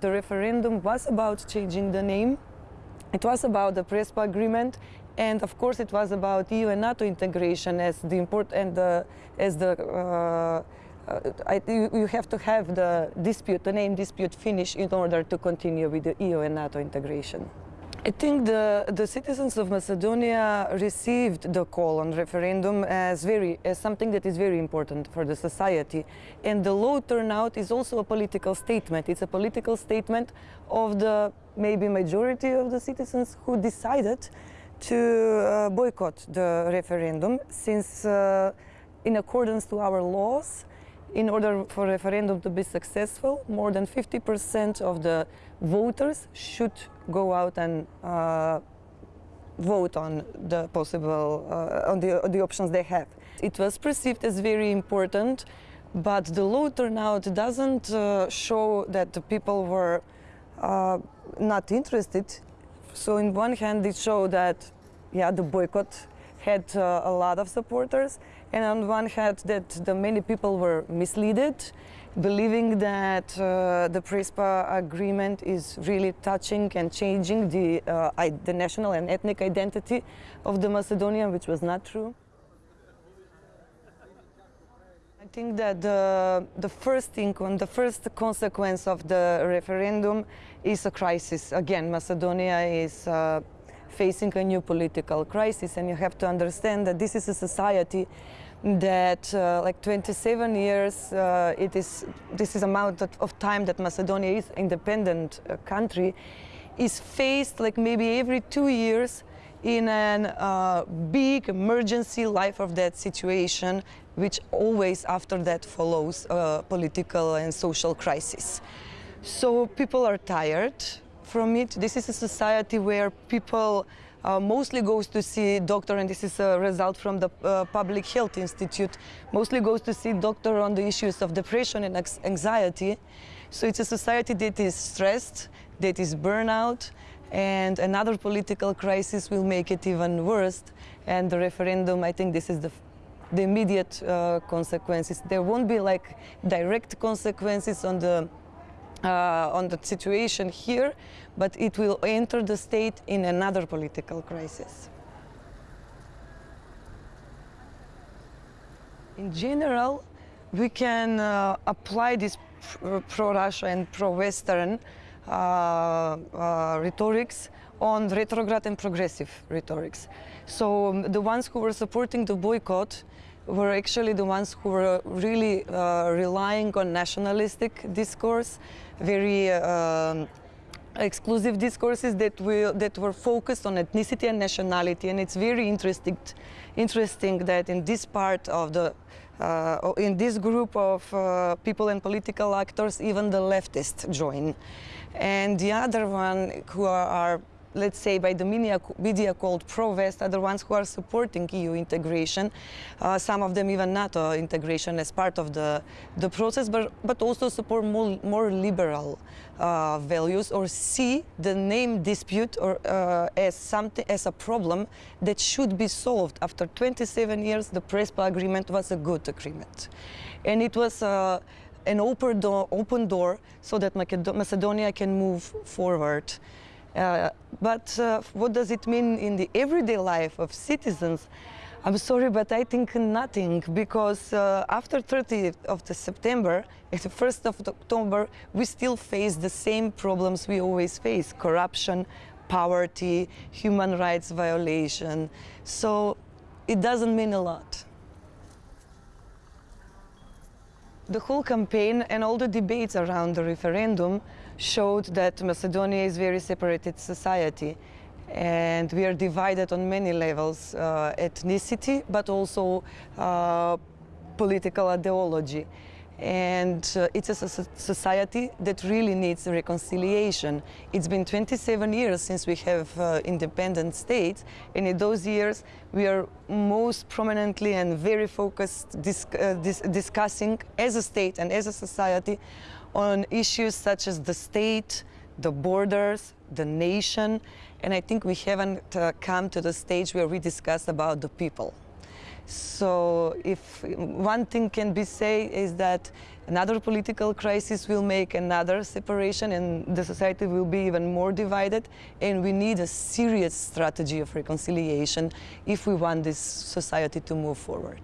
the referendum was about changing the name. It was about the Prespa agreement, and of course it was about EU and NATO integration as the import and the, as the uh, uh, I, you, have to have the dispute, the name dispute finished in order to continue with the EU and NATO integration. I think the, the citizens of Macedonia received the call on referendum as, very, as something that is very important for the society. And the low turnout is also a political statement. It's a political statement of the maybe majority of the citizens who decided to uh, boycott the referendum since uh, in accordance to our laws in order for referendum to be successful, more than 50% of the voters should go out and uh, vote on the possible, uh, on, the, on the options they have. It was perceived as very important, but the low turnout doesn't uh, show that the people were uh, not interested. So in one hand it showed that, yeah, the boycott had uh, a lot of supporters and on one hand that the many people were misled believing that uh, the Prespa agreement is really touching and changing the, uh, the national and ethnic identity of the Macedonian, which was not true. I think that the, the first thing, the first consequence of the referendum is a crisis. Again, Macedonia is uh, facing a new political crisis and you have to understand that this is a society that uh, like 27 years uh, it is this is amount of time that Macedonia is independent uh, country is faced like maybe every two years in a uh, big emergency life of that situation which always after that follows a political and social crisis. So people are tired from it. This is a society where people uh, mostly goes to see doctor, and this is a result from the uh, Public Health Institute, mostly goes to see doctor on the issues of depression and anxiety. So it's a society that is stressed, that is burnout, and another political crisis will make it even worse. And the referendum, I think this is the the immediate uh, consequences. There won't be like direct consequences on the uh, on the situation here, but it will enter the state in another political crisis. In general, we can uh, apply this pro-Russia and pro-Western uh, uh, rhetorics on retrograde and progressive rhetorics. So um, the ones who were supporting the boycott were actually the ones who were really uh, relying on nationalistic discourse, very uh, exclusive discourses that, that were focused on ethnicity and nationality. And it's very interesting, interesting that in this part of the, uh, in this group of uh, people and political actors, even the leftists join. And the other one who are, are let's say, by the media, called pro-West are the ones who are supporting EU integration, uh, some of them even NATO integration as part of the, the process, but, but also support more, more liberal uh, values or see the name dispute or, uh, as, something, as a problem that should be solved. After 27 years, the Prespa agreement was a good agreement. And it was uh, an open door, open door so that Macedonia can move forward. Uh, but uh, what does it mean in the everyday life of citizens? I'm sorry, but I think nothing, because uh, after 30th of September, at the 1st of October, we still face the same problems we always face, corruption, poverty, human rights violation. So it doesn't mean a lot. The whole campaign and all the debates around the referendum showed that Macedonia is a very separated society and we are divided on many levels, uh, ethnicity, but also uh, political ideology and uh, it's a society that really needs reconciliation. It's been 27 years since we have uh, independent states, and in those years we are most prominently and very focused dis uh, dis discussing as a state and as a society on issues such as the state, the borders, the nation, and I think we haven't uh, come to the stage where we discuss about the people. So if one thing can be said is that another political crisis will make another separation and the society will be even more divided and we need a serious strategy of reconciliation if we want this society to move forward.